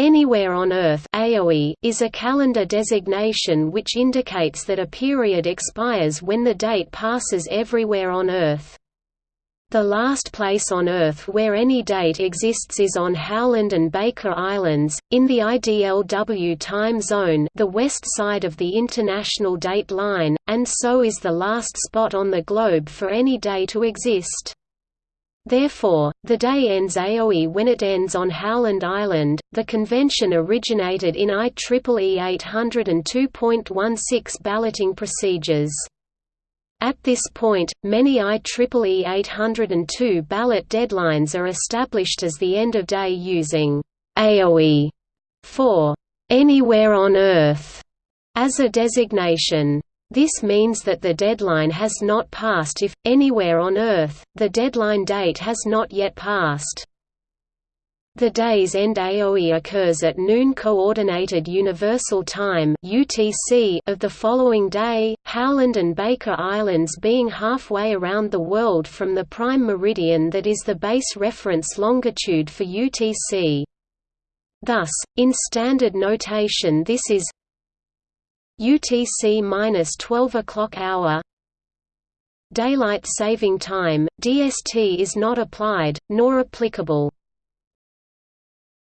Anywhere on Earth AOE is a calendar designation which indicates that a period expires when the date passes everywhere on Earth. The last place on Earth where any date exists is on Howland and Baker Islands, in the IDLW time zone the west side of the International Date Line, and so is the last spot on the globe for any day to exist. Therefore, the day ends AOE when it ends on Howland Island. The convention originated in IEEE 802.16 balloting procedures. At this point, many IEEE 802 ballot deadlines are established as the end of day using AOE for anywhere on Earth as a designation. This means that the deadline has not passed if, anywhere on Earth, the deadline date has not yet passed. The day's end AOE occurs at noon Coordinated Universal Time (UTC) of the following day, Howland and Baker Islands being halfway around the world from the prime meridian that is the base reference longitude for UTC. Thus, in standard notation this is UTC minus 12 o'clock hour. Daylight saving time (DST) is not applied nor applicable.